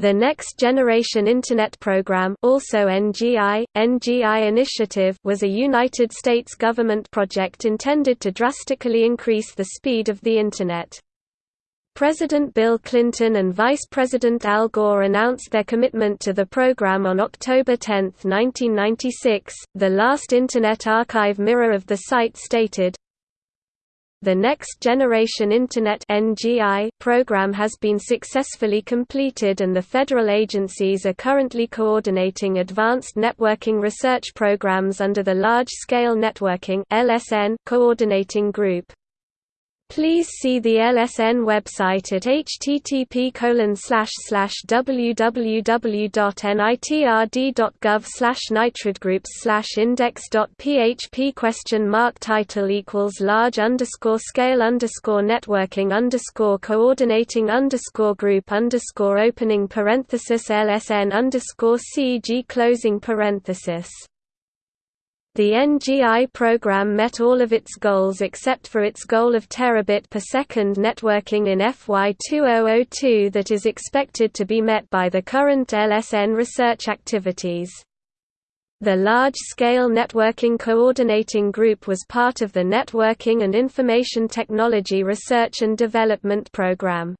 The Next Generation Internet Program also NGI, NGI Initiative was a United States government project intended to drastically increase the speed of the Internet. President Bill Clinton and Vice President Al Gore announced their commitment to the program on October 10, 1996. The last Internet Archive mirror of the site stated, the Next Generation Internet program has been successfully completed and the federal agencies are currently coordinating advanced networking research programs under the Large Scale Networking coordinating group. Please see the LSN website at http www.nitrd.gov nitridgroups index.php question mark title equals large underscore scale underscore networking underscore coordinating underscore group underscore opening parenthesis LSN underscore CG closing parenthesis the NGI program met all of its goals except for its goal of terabit per second networking in FY 2002 that is expected to be met by the current LSN research activities. The Large-Scale Networking Coordinating Group was part of the Networking and Information Technology Research and Development Program.